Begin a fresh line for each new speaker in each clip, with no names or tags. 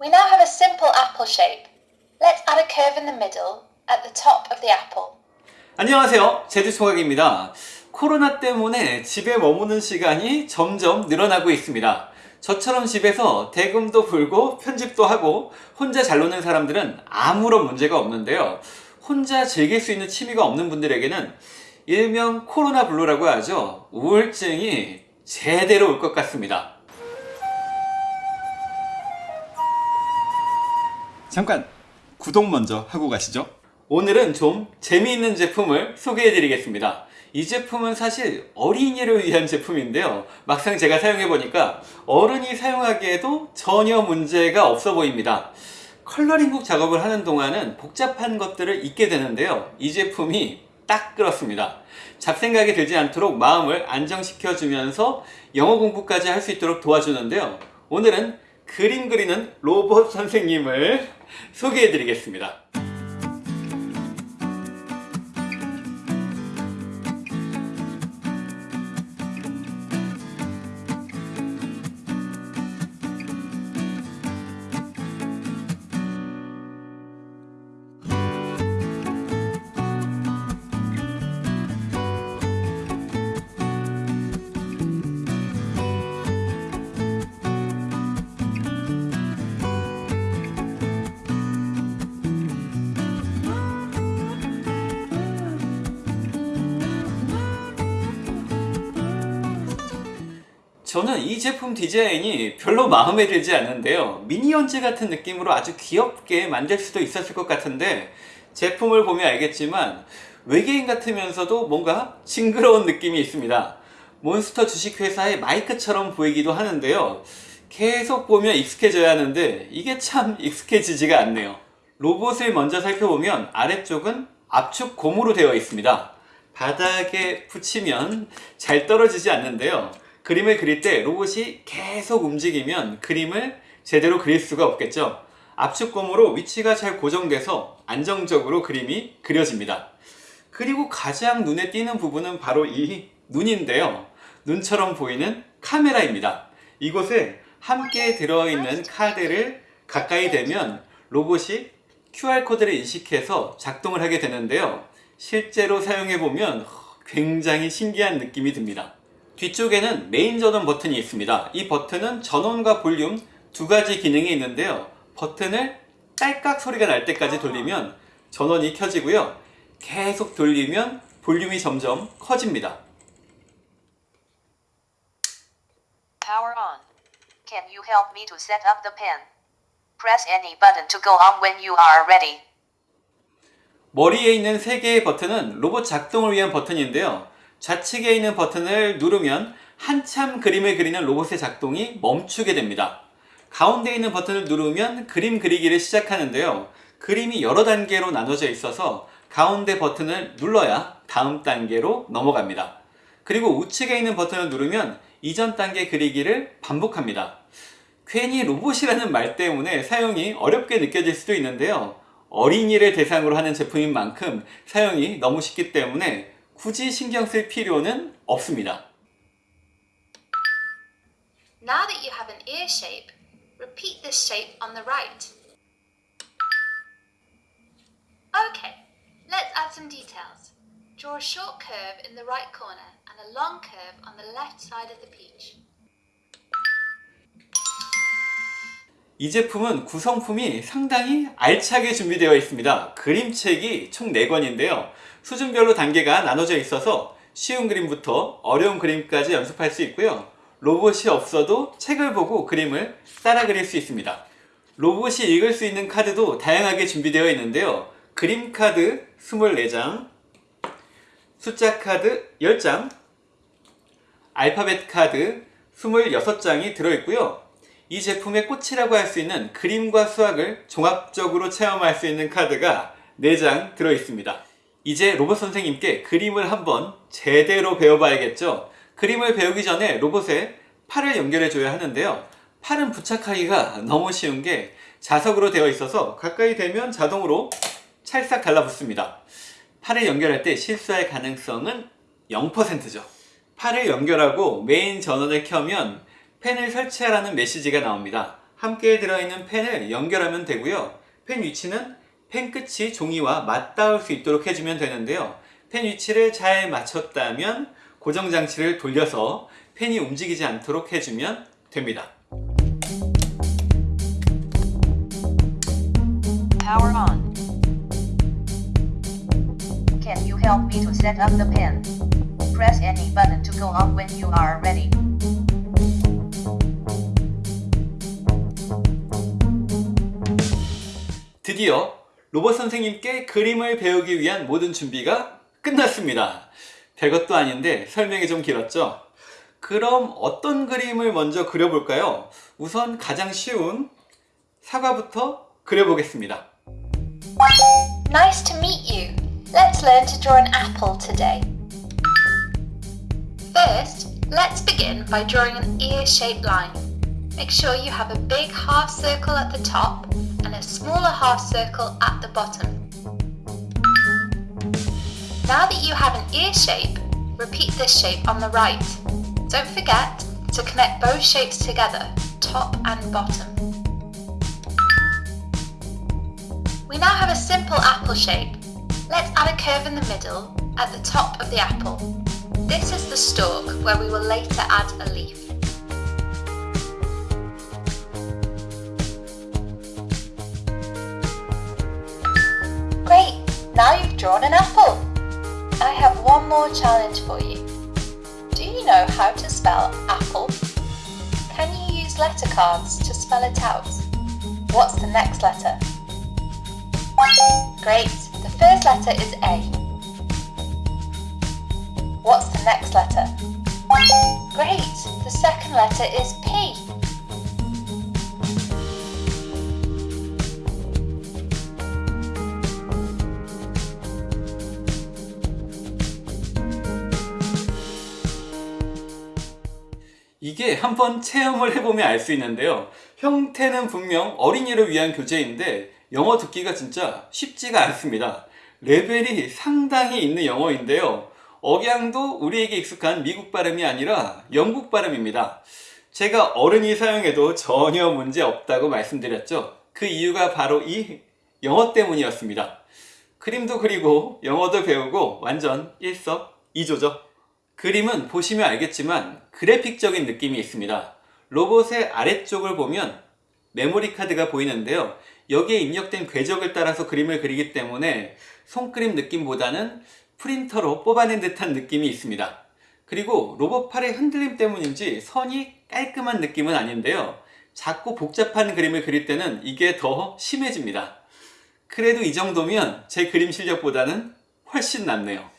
We now have a simple apple shape. Let's add a curve in the middle at the top of the apple.
안녕하세요. 제주총각입니다. 코로나 때문에 집에 머무는 시간이 점점 늘어나고 있습니다. 저처럼 집에서 대금도 불고 편집도 하고 혼자 잘 노는 사람들은 아무런 문제가 없는데요. 혼자 즐길 수 있는 취미가 없는 분들에게는 일명 코로나 블루라고 하죠. 우울증이 제대로 올 것 같습니다 잠깐 구독 먼저 하고 가시죠. 오늘은 좀 재미있는 제품을 소개해 드리겠습니다. 이 제품은 사실 어린이를 위한 제품인데요. 막상 제가 사용해 보니까 어른이 사용하기에도 전혀 문제가 없어 보입니다. 컬러링북 작업을 하는 동안은 복잡한 것들을 잊게 되는데요. 이 제품이 딱 그렇습니다. 잡생각이 들지 않도록 마음을 안정시켜 주면서 영어 공부까지 할 수 있도록 도와주는데요. 오늘은 그림 그리는 로봇 선생님을 소개해 드리겠습니다 저는 이 제품 디자인이 별로 마음에 들지 않는데요. 미니언즈 같은 느낌으로 아주 귀엽게 만들 수도 있었을 것 같은데 제품을 보면 알겠지만 외계인 같으면서도 뭔가 징그러운 느낌이 있습니다. 몬스터 주식회사의 마이크처럼 보이기도 하는데요. 계속 보면 익숙해져야 하는데 이게 참 익숙해지지가 않네요. 로봇을 먼저 살펴보면 아래쪽은 압축 고무로 되어 있습니다. 바닥에 붙이면 잘 떨어지지 않는데요 그림을 그릴 때 로봇이 계속 움직이면 그림을 제대로 그릴 수가 없겠죠. 압축 고무로 위치가 잘 고정돼서 안정적으로 그림이 그려집니다. 그리고 가장 눈에 띄는 부분은 바로 이 눈인데요. 눈처럼 보이는 카메라입니다. 이곳에 함께 들어있는 카드를 가까이 대면 로봇이 QR코드를 인식해서 작동을 하게 되는데요. 실제로 사용해보면 굉장히 신기한 느낌이 듭니다 뒤쪽에는 메인 전원 버튼이 있습니다 이 버튼은 전원과 볼륨 두 가지 기능이 있는데요 버튼을 딸깍 소리가 날 때까지 돌리면 전원이 켜지고요 계속 돌리면 볼륨이 점점 커집니다
Power on. Can you help me to set up the pen? Press any button to go on when you are ready.
머리에 있는 세 개의 버튼은 로봇 작동을 위한 버튼인데요 좌측에 있는 버튼을 누르면 한참 그림을 그리는 로봇의 작동이 멈추게 됩니다. 가운데 있는 버튼을 누르면 그림 그리기를 시작하는데요. 그림이 여러 단계로 나눠져 있어서 가운데 버튼을 눌러야 다음 단계로 넘어갑니다. 그리고 우측에 있는 버튼을 누르면 이전 단계 그리기를 반복합니다. 괜히 로봇이라는 말 때문에 사용이 어렵게 느껴질 수도 있는데요. 어린이를 대상으로 하는 제품인 만큼 사용이 너무 쉽기 때문에 굳이 신경 쓸 필요는 없습니다.
Now that you have an ear shape, repeat this shape on the right. Okay, let's add some details. Draw a short curve in the right corner and a long curve on the left side of the peach.
이 제품은 구성품이 상당히 알차게 준비되어 있습니다. 그림책이 총 4권인데요. 수준별로 단계가 나눠져 있어서 쉬운 그림부터 어려운 그림까지 연습할 수 있고요. 로봇이 없어도 책을 보고 그림을 따라 그릴 수 있습니다. 로봇이 읽을 수 있는 카드도 다양하게 준비되어 있는데요. 그림 카드 24장, 숫자 카드 10장, 알파벳 카드 26장이 들어있고요. 이 제품의 꽃이라고 할 수 있는 그림과 수학을 종합적으로 체험할 수 있는 카드가 4장 들어있습니다. 이제 로봇 선생님께 그림을 한번 제대로 배워봐야겠죠? 그림을 배우기 전에 로봇에 팔을 연결해 줘야 하는데요. 팔은 부착하기가 너무 쉬운 게 자석으로 되어 있어서 가까이 대면 자동으로 찰싹 달라붙습니다. 팔을 연결할 때 실수할 가능성은 0%죠. 팔을 연결하고 메인 전원을 켜면 펜을 설치하라는 메시지가 나옵니다. 함께 들어있는 펜을 연결하면 되고요. 펜 위치는 펜 끝이 종이와 맞닿을 수 있도록 해주면 되는데요. 펜 위치를 잘 맞췄다면 고정 장치를 돌려서 펜이 움직이지 않도록 해주면 됩니다.
Power on. Can you help me to set up the pen? Press any button to go on when you are ready.
드디어 로봇 선생님께 그림을 배우기 위한 모든 준비가 끝났습니다. 별것도 아닌데 설명이 좀 길었죠? 그럼 어떤 그림을 먼저 그려볼까요? 우선 가장 쉬운 사과부터 그려보겠습니다.
Nice to meet you. Let's learn to draw an apple today. First, let's begin by drawing an ear-shaped line. Make sure you have a big half circle at the top and a smaller half circle at the bottom. Now that you have an ear shape, repeat this shape on the right. Don't forget to connect both shapes together, top and bottom. We now have a simple apple shape. Let's add a curve in the middle at the top of the apple. This is the stalk where we will later add a leaf. Drawn an apple. I have one more challenge for you. Do you know how to spell apple? Can you use letter cards to spell it out? What's the next letter? Great. The first letter is A. What's the next letter? Great. The second letter is P.
한번 체험을 해보면 알 수 있는데요. 형태는 분명 어린이를 위한 교재인데 영어 듣기가 진짜 쉽지가 않습니다. 레벨이 상당히 있는 영어인데요. 억양도 우리에게 익숙한 미국 발음이 아니라 영국 발음입니다. 제가 어른이 사용해도 전혀 문제 없다고 말씀드렸죠. 그 이유가 바로 이 영어 때문이었습니다. 그림도 그리고 영어도 배우고 완전 일석이조죠. 그림은 보시면 알겠지만 그래픽적인 느낌이 있습니다. 로봇의 아래쪽을 보면 메모리 카드가 보이는데요. 여기에 입력된 궤적을 따라서 그림을 그리기 때문에 손그림 느낌보다는 프린터로 뽑아낸 듯한 느낌이 있습니다. 그리고 로봇 팔의 흔들림 때문인지 선이 깔끔한 느낌은 아닌데요. 작고 복잡한 그림을 그릴 때는 이게 더 심해집니다. 그래도 이 정도면 제 그림 실력보다는 훨씬 낫네요.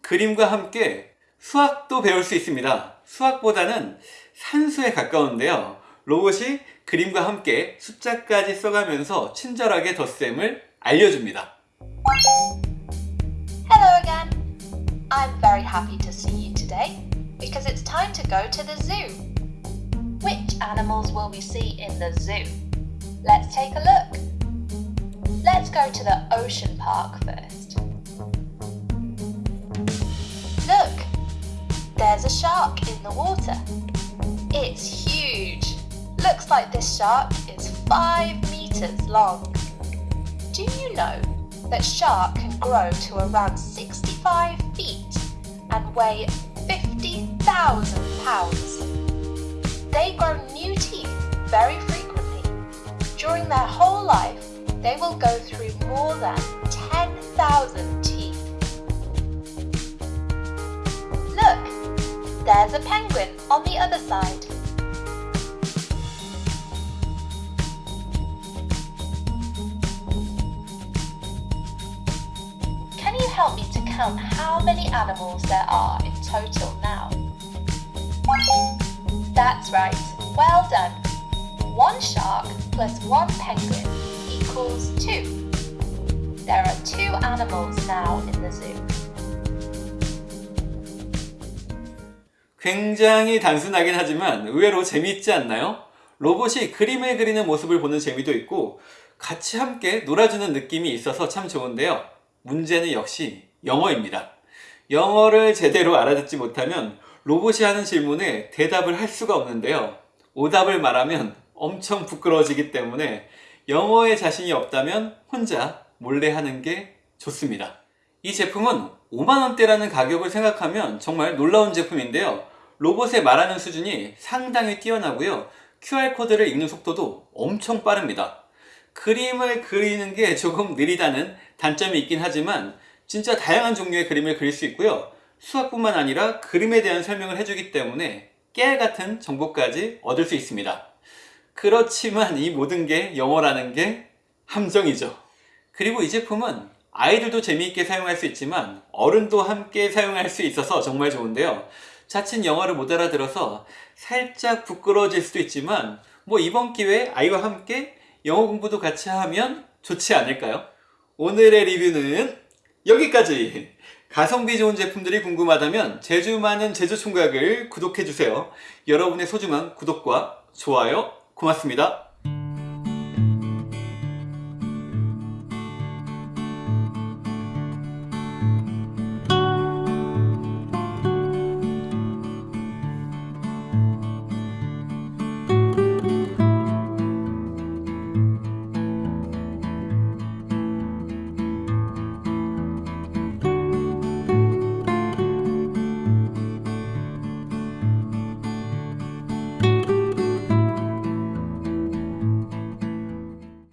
그림과 함께 수학도 배울 수 있습니다. 수학보다는 산수에 가까운데요. 로봇이 그림과 함께 숫자까지 써가면서 친절하게 덧셈을 알려줍니다.
Hello again. I'm very happy to see you today because it's time to go to the zoo. Which animals will we see in the zoo? Let's take a look. Let's go to the ocean park first. There's a shark in the water. It's huge. Looks like this shark is 5 meters long. Do you know that shark can grow to around 65 feet and weigh 50,000 pounds? They grow new teeth very frequently. During their whole life, they will go through more than 10,000 teeth. There's a penguin on the other side. Can you help me to count how many animals there are in total now? That's right, well done. One shark plus one penguin equals two. There are two animals now in the zoo.
굉장히 단순하긴 하지만 의외로 재미있지 않나요? 로봇이 그림을 그리는 모습을 보는 재미도 있고 같이 함께 놀아주는 느낌이 있어서 참 좋은데요. 문제는 역시 영어입니다. 영어를 제대로 알아듣지 못하면 로봇이 하는 질문에 대답을 할 수가 없는데요. 오답을 말하면 엄청 부끄러워지기 때문에 영어에 자신이 없다면 혼자 몰래 하는 게 좋습니다. 이 제품은 5만원대라는 가격을 생각하면 정말 놀라운 제품인데요. 로봇의 말하는 수준이 상당히 뛰어나고요. QR코드를 읽는 속도도 엄청 빠릅니다. 그림을 그리는 게 조금 느리다는 단점이 있긴 하지만 진짜 다양한 종류의 그림을 그릴 수 있고요. 수학뿐만 아니라 그림에 대한 설명을 해주기 때문에 깨알 같은 정보까지 얻을 수 있습니다. 그렇지만 이 모든 게 영어라는 게 함정이죠. 그리고 이 제품은 아이들도 재미있게 사용할 수 있지만 어른도 함께 사용할 수 있어서 정말 좋은데요. 자칫 영어를 못 알아들어서 살짝 부끄러워질 수도 있지만 뭐 이번 기회에 아이와 함께 영어 공부도 같이 하면 좋지 않을까요? 오늘의 리뷰는 여기까지! 가성비 좋은 제품들이 궁금하다면 제주 많은 제주 총각을 구독해주세요. 여러분의 소중한 구독과 좋아요 고맙습니다.